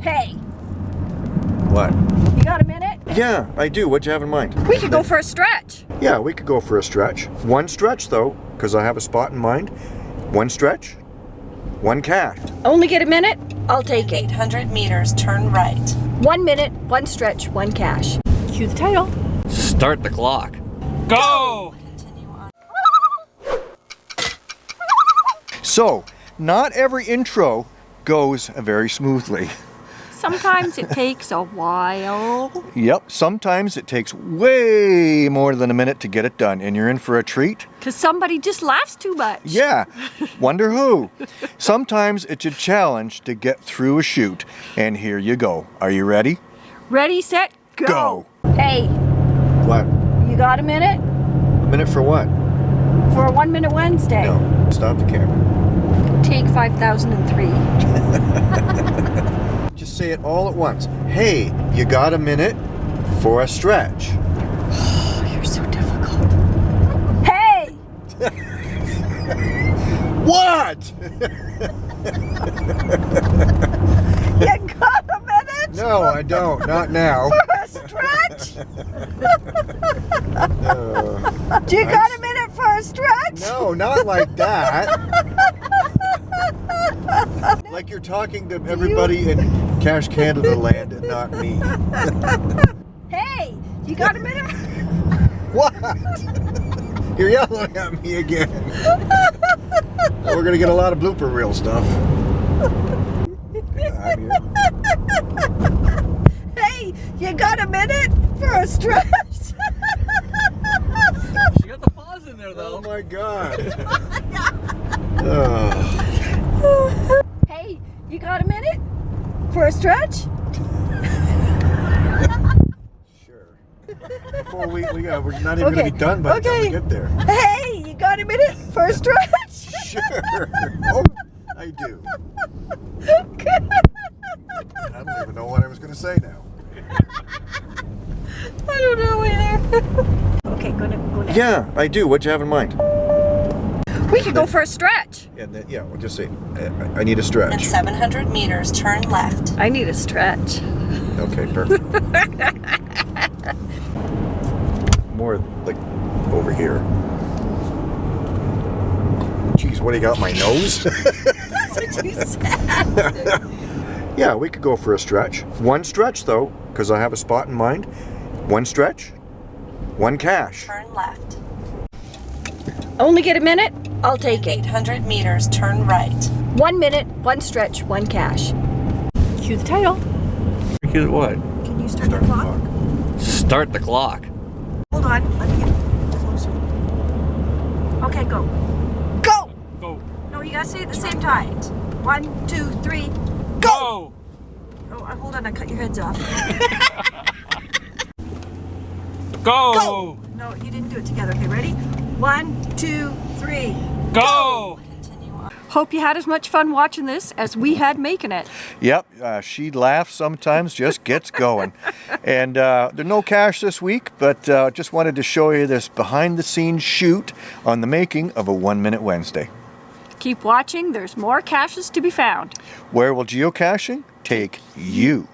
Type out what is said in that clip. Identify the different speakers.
Speaker 1: Hey,
Speaker 2: What?
Speaker 1: you got a minute?
Speaker 2: Yeah, I do. What you have in mind?
Speaker 1: We could go for a stretch.
Speaker 2: Yeah, we could go for a stretch. One stretch though, because I have a spot in mind. One stretch, one cast.
Speaker 1: Only get a minute? I'll take it.
Speaker 3: 800 meters, turn right.
Speaker 1: One minute, one stretch, one cache. Cue the title.
Speaker 4: Start the clock. Go!
Speaker 2: So, not every intro goes very smoothly.
Speaker 1: Sometimes it takes a while.
Speaker 2: Yep, sometimes it takes way more than a minute to get it done, and you're in for a treat.
Speaker 1: Because somebody just laughs too much.
Speaker 2: Yeah, wonder who. Sometimes it's a challenge to get through a shoot, and here you go. Are you ready?
Speaker 1: Ready, set, go.
Speaker 2: Go.
Speaker 1: Hey,
Speaker 2: What?
Speaker 1: you got a minute?
Speaker 2: A minute for what?
Speaker 1: For a one minute Wednesday.
Speaker 2: No, stop the camera.
Speaker 1: Take 5003.
Speaker 2: Just say it all at once. Hey, you got a minute for a stretch.
Speaker 1: You're so difficult. Hey!
Speaker 2: What?
Speaker 1: You got a minute
Speaker 2: No, I don't. Not now.
Speaker 1: for a stretch? Do you uh, got a minute for a stretch?
Speaker 2: No, not like that. Like you're talking to everybody in Cash Canada land and not me.
Speaker 1: Hey, you got a minute?
Speaker 2: What? You're yelling at me again. We're gonna get a lot of blooper reel stuff. Yeah, I'm here.
Speaker 1: Hey, you got a minute for a stretch?
Speaker 4: She got the pause in there though.
Speaker 2: Oh my god. Oh.
Speaker 1: Got a minute for a stretch?
Speaker 2: Sure. Before we, we got, we're not even
Speaker 1: Okay,
Speaker 2: gonna be done by the time
Speaker 1: okay.
Speaker 2: we get there.
Speaker 1: Hey, you got a minute for a stretch?
Speaker 2: Sure. Oh, I do. I don't even know what I was gonna say now.
Speaker 1: I don't know either. okay, gonna go next.
Speaker 2: Yeah, I do. What do you have in mind?
Speaker 1: We could go for a stretch.
Speaker 2: And then, yeah, we'll just say, I, I need a
Speaker 3: In
Speaker 2: stretch.
Speaker 3: 700 meters, turn left.
Speaker 1: I need a stretch.
Speaker 2: Okay, perfect. More like over here. Jeez, what do you got? My nose?
Speaker 1: That's what you said.
Speaker 2: yeah, we could go for a stretch. One stretch though, because I have a spot in mind. One stretch, one cache.
Speaker 3: Turn left.
Speaker 1: Only get a minute? I'll take it.
Speaker 3: 800 meters, turn right.
Speaker 1: One minute, one stretch, one cache. Cue the title.
Speaker 4: Here's what?
Speaker 1: Can you start,
Speaker 2: Start
Speaker 1: the
Speaker 2: the
Speaker 1: clock?
Speaker 2: clock.
Speaker 4: Start the clock.
Speaker 1: Hold on, let me get closer. Okay, go. Go!
Speaker 4: Go.
Speaker 1: No, you gotta say it at the same time. One, two, three.
Speaker 4: Go!
Speaker 1: Oh, uh, hold on, I cut your heads off.
Speaker 4: Go!
Speaker 1: Go! No, you didn't do it together. Okay, ready? One, two, three.
Speaker 4: Go!
Speaker 3: Continue.
Speaker 1: Hope you had as much fun watching this as we had making it.
Speaker 2: Yep, uh, she laughs sometimes, just gets going. and uh, there's no cache this week, but uh, just wanted to show you this behind the scenes shoot on the making of a One Minute Wednesday.
Speaker 1: Keep watching, there's more caches to be found.
Speaker 2: Where will geocaching take you?